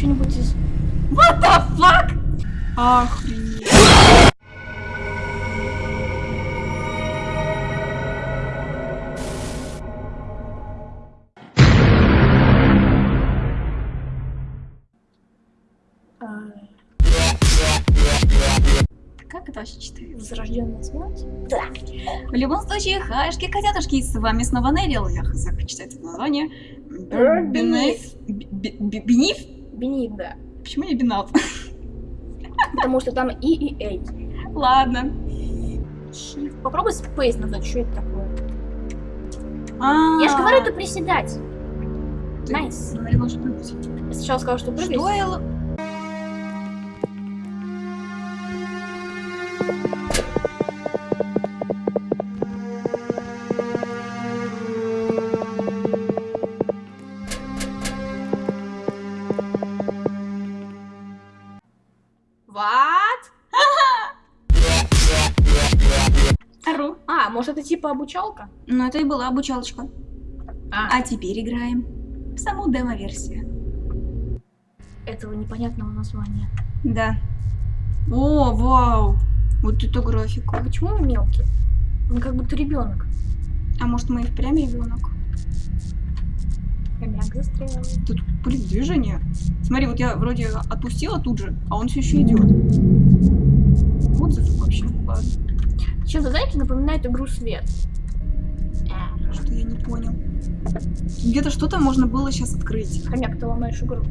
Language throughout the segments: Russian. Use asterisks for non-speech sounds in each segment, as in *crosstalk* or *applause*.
что-нибудь из... What the fuck? Охренеть. а, Как это вообще читается? Возрожденная смерть? В любом случае, хаешки, котятушки, с вами снова Нерил. Я хз, как читать это название. Beneath. Beneath? Б- б- Бениф? Бенит, да. Почему не Бенат? Потому что там E и A. Ладно. Shift. Попробуй Space назвать, что это такое. А, Я же говорю, это приседать. Nice. Я сначала сказала, что прыгать. Что я... типа обучалка? Ну, это и была обучалочка. А, А теперь играем в саму демо-версию. этого непонятного названия. Да. О, вау. Вот это графика. А почему мы мелкие? Мы как будто ребенок. А может мы и впрямь ребенок? Хомяк застрял. Тут, блин, движение. Смотри, вот я вроде отпустила тут же, а он все еще идет. Чем-то, знаете, напоминает игру Свет. Э, что я не понял. Где-то что-то можно было сейчас открыть. Хомяк, ты ломаешь игру.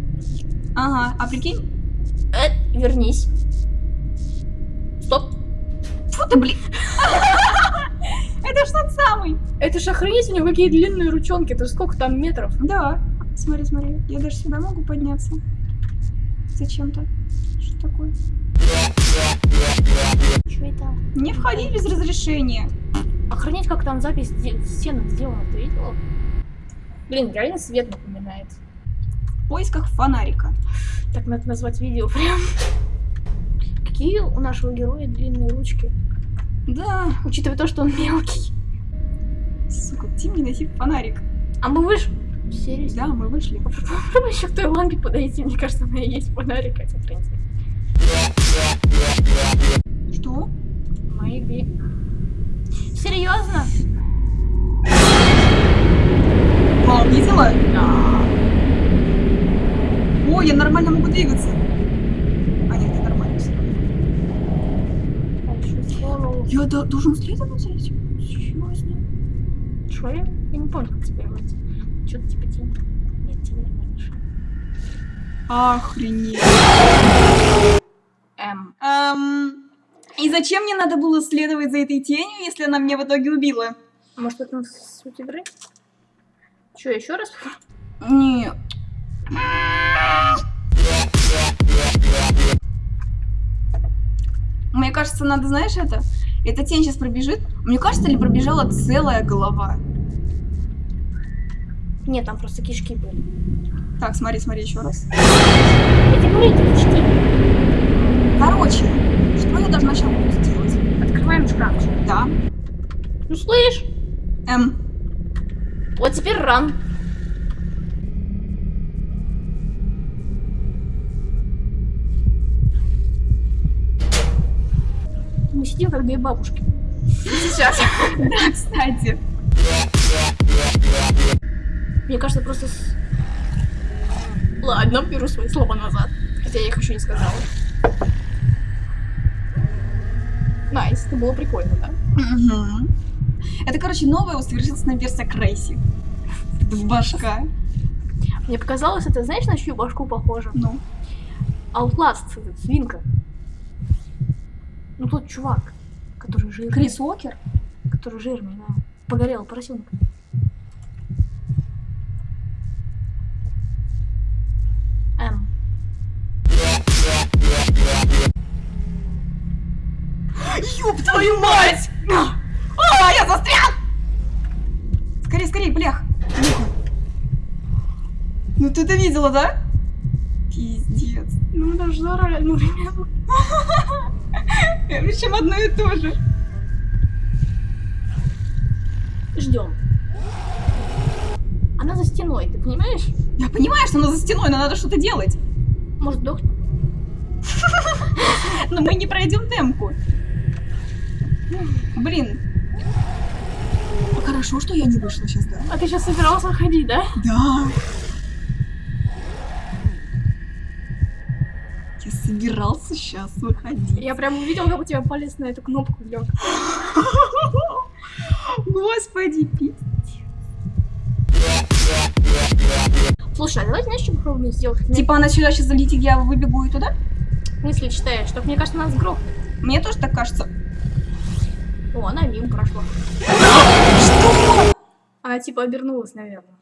Ага, а прикинь? Э, вернись. Стоп. Фу ты, блин. *laughs* Это ж тот самый. Это же охренеть, у него какие длинные ручонки. Это сколько там метров? Да. Смотри, смотри. Я даже сюда могу подняться. Зачем-то. Что такое? Что это? Не входи без разрешения. Охренеть, как там запись сте- стенок сделана, ты видела? Блин, реально свет напоминает. В поисках фонарика. Так надо назвать видео прям. *laughs* Какие у нашего героя длинные ручки. Да. Учитывая то, что он мелкий. Сука, Тим не носит фонарик. А мы выш... Серьезно? Да, мы вышли. *laughs* Попробуй еще к той лампе подойти. Мне кажется, у меня есть фонарик, хотя, в принципе. Что? Maybe. Серьезно? Вау, видела? Да. О, я нормально могу двигаться. А нет, не нормально всё. Я до- должен за этим? Серьезно? Что я? Я не помню, как тебя делать. Что-то типа тень. Нет, тень не. Охренеть. Эм. И зачем мне надо было следовать за этой тенью, если она меня в итоге убила? Может, это суть игры? Что, еще раз? Нет. Мне кажется, надо, знаешь, это? Эта тень сейчас пробежит. Мне кажется, ли пробежала целая голова? Нет, там просто кишки были. Так, смотри, смотри еще раз. Я тебе говорю, это кишки. Короче, что я должна сейчас буду сделать? Открываем шкафчик. Да. Ну, слышь, Эм, вот теперь ран. Мы сидим как две бабушки. сейчас. *laughs* Да, кстати. Мне кажется, просто... Ладно, беру свои слова назад. Хотя я их еще не сказала. Nice, это было прикольно, да? Мгм. Это, короче, новая усовершенствованная версия Крейси. В башка. Мне показалось, это, знаешь, на чью башку похоже? Ну. Outlast, этот, свинка. Ну, тот чувак, который жирный. Крис Уокер? Который жирный, да. Погорел поросенок. Ёб твою мать! А, я застрял! Скорей, скорей, блях! Ну ты это видела, да? Пиздец. Ну, даже заорали одновременно. *laughs* Причем одно и то же. Ждем. Она за стеной, ты понимаешь? Я понимаю, что она за стеной, но надо что-то делать. Может, дох? *laughs* Но мы не пройдем демку. Блин. Хорошо, что я не вышла сейчас, да? А ты сейчас собирался ходить, да? Да. Я собирался сейчас выходить. Я прям увидел, как у тебя палец на эту кнопку лег. *laughs* Господи, пи. Слушай, а давай знаешь, что попробуем сделать? Типа она сюда сейчас залетит, я выбегу и туда? мысли читаешь, так мне кажется, нас грохнет. Мне тоже так кажется. О, она мимо прошла. Что? Она типа обернулась, наверное.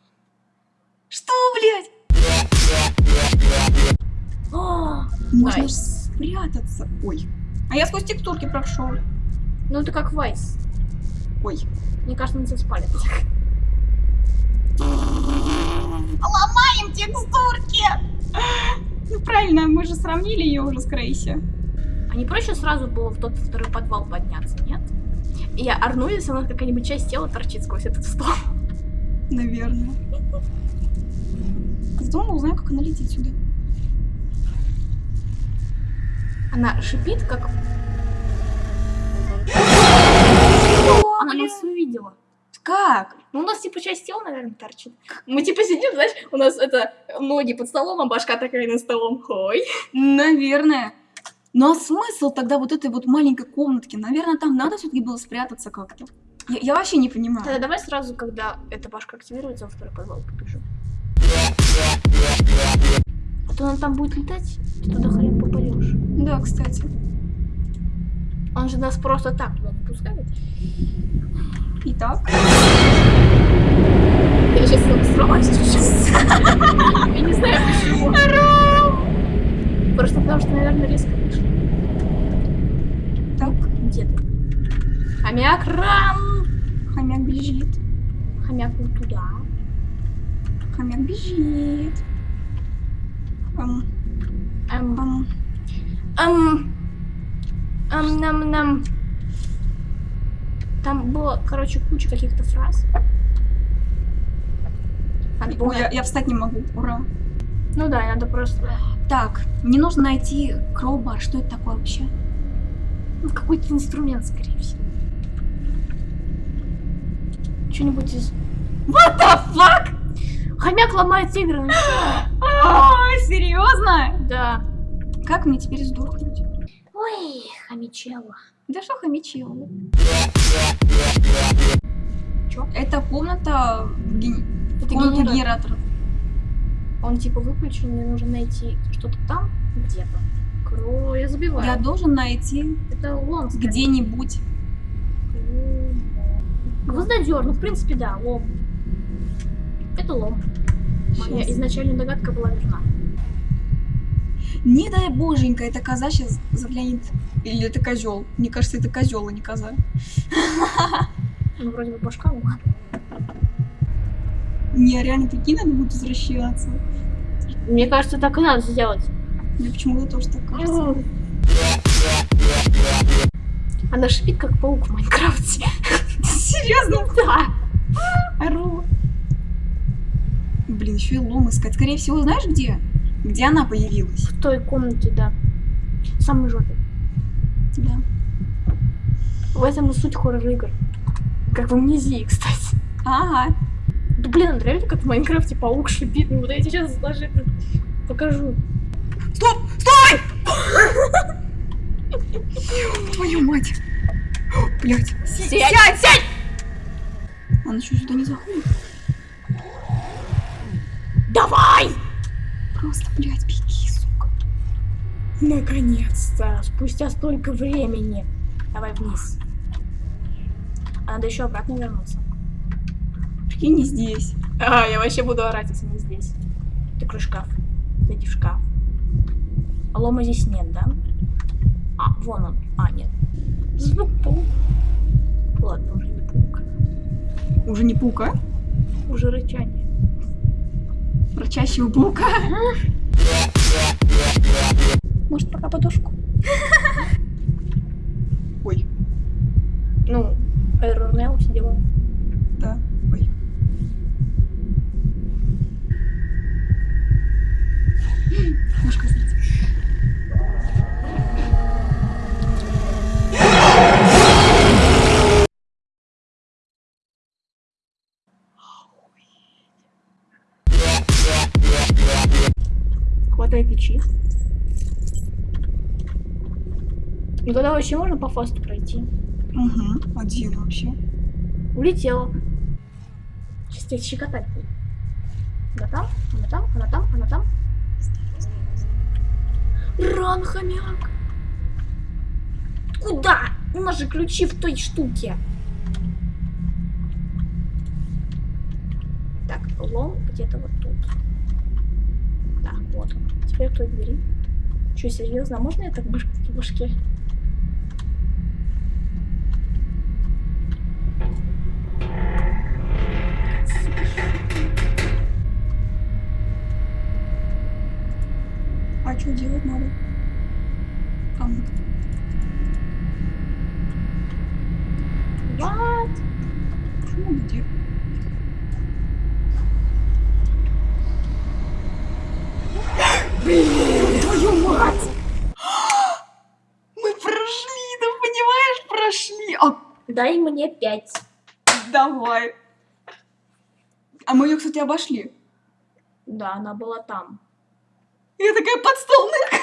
Что, блядь? О, Можно Найс. спрятаться. Ой. А я сквозь текстурки прошел. ну ты как Вайс. Ой. Мне кажется, на тебя спалит. Ломаем текстурки! Ну правильно, мы же сравнили ее уже с Крейси. А не проще сразу было в тот второй подвал подняться, нет? И я орну, если у нас какая-нибудь часть тела торчит сквозь этот стол. Наверное. Мы узнаем, как она летит сюда. Она шипит, как... Она нас увидела. Как? Ну, у нас типа часть тела, наверное, торчит. Мы типа сидим, знаешь, у нас это ноги под столом, а башка такая на столом. Хой. Наверное. Ну а смысл тогда вот этой вот маленькой комнатки? Наверное, там надо все-таки было спрятаться как-то. Я, я вообще не Тогда понимаю. давай сразу, когда эта башка активируется, во второй подвал побежим. А то он там будет летать, ты туда хрен попадешь. Да, кстати. Он же нас просто так туда не пускает. Итак. Я сейчас сломаюсь чуть-чуть. *laughs* Я не знаю почему. Просто потому что, наверное, резко вышла. Так, Где ты? Хомяк ран! хомяк бежит. Хомяк вот туда. Хомяк бежит. Эм, ам. эм, эм, нам, нам. Там было, короче, куча каких-то фраз. Ой, я, я встать не могу. Ура. Ну да, надо просто Так, мне нужно найти кроубар. Что это такое вообще? ну, какой-то инструмент, скорее всего. Что-нибудь из... What the fuck? Хомяк ломает игры. А, серьезно? Да. Как мне теперь сдохнуть? Ой, хомячело. Да что хомячило? Чё? Это комната Это комната генератор. генераторов. Он типа выключен, мне нужно найти что-то там где-то. Кро, я забиваю. Я должен найти Это лом. где-нибудь. Гвоздодер, ну в принципе да, лом. Это лом. Моя Щас. изначальная догадка была верна. Не дай боженька, это коза сейчас заглянет. Или это козел. Мне кажется, это козел, а не коза. *laughs* Ну вроде бы башка, ладно. Не, реально прикинь, надо будет возвращаться. Мне кажется, так и надо сделать. Мне почему-то тоже так кажется. Она шипит, как паук в Майнкрафте. Серьезно? Да. Ору. Блин, еще и лом искать. Скорее всего, знаешь где? Где она появилась? В той комнате, да. В самой жопе. Да. В этом и суть хоррор-игр. Как в амнезии, кстати. Ага. Да блин, а реально как в Майнкрафте паук шипит. Ну вот я сейчас даже покажу. Стоп! Стой! *laughs* Твою мать. Блять. Сядь, сядь! Он еще сюда не заходит. Давай! Просто, блядь, беги, сука. Наконец-то! Спустя столько времени. Давай вниз. А надо еще обратно вернуться. Прикинь, не здесь. А, я вообще буду орать, если не здесь. Открой шкаф. Зайди в шкаф. А лома здесь нет, да? А, вон он. А, нет. Звук паук. Ладно, уже не паук. Уже не паука? Уже рычание. Рычащего паука. Может, пока подушку? Ой, Ну, Error Mail, все дела. Хватай ключи. И тогда вообще можно по фасту пройти. Угу. Один вообще. Улетела. Сейчас тебя щекотать будет. Она там, она там, она там, она там. Ран, хомяк. Куда? У нас же ключи в той штуке. Так, лом где-то вот тут. Вот он. Теперь к той двери. Че, серьезно, а можно я так баш- в башке? А что делать надо? Кому? What? Почему где? Твою мать! Мы прошли, ты понимаешь, прошли. А, Дай мне пять. давай. А мы ее, кстати, обошли. Да, она была там. Я такая под стол нырк.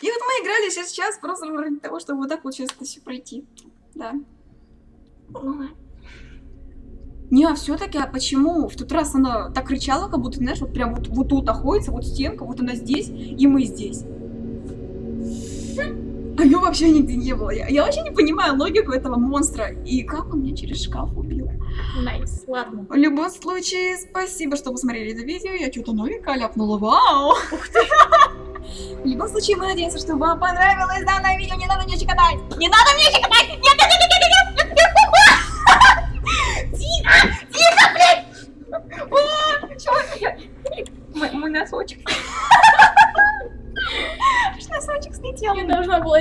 И вот мы играли сейчас просто ради того, чтобы вот так вот сейчас это все пройти. Да. Не, а все-таки, а почему в тот раз она так кричала, как будто, знаешь, вот прям вот, вот тут находится, вот стенка, вот она здесь, и мы здесь. А ее вообще нигде не было. Я, я вообще не понимаю логику этого монстра. И как он меня через шкаф убил. Nice, ладно. В любом случае, спасибо, что посмотрели это видео. Я что-то новенькое ляпнула. Вау! В любом случае, мы надеемся, что вам понравилось данное видео. Не надо мне чекотать! Не надо мне нет, нет, нет, нет, нет, нет! Тихо! Тихо, блядь! О, чё я- Мой мой носочек. Аж Носочек слетел. Я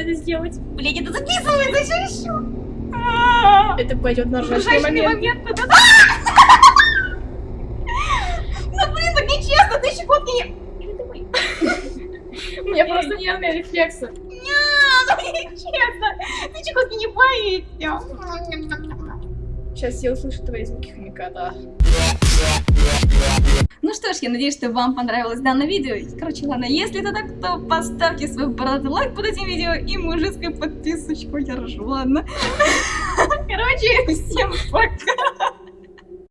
это сделать. Блин, это записывается еще еще. Это пойдет на ржачный момент. момент. *laughs* Ну блин, так нечестно, ты щекотки не... У меня *laughs* просто нервные рефлексы. Нет, ну нечестно. Ты щекотки не боишься. Сейчас я услышу твои звуки хомяка, да. Ну что ж, я надеюсь, что вам понравилось данное видео. Короче, ладно, если это так, то поставьте свой бородатый лайк под этим видео и мужицкую подписочку. Я ржу, ладно. *laughs* Короче, всем пока.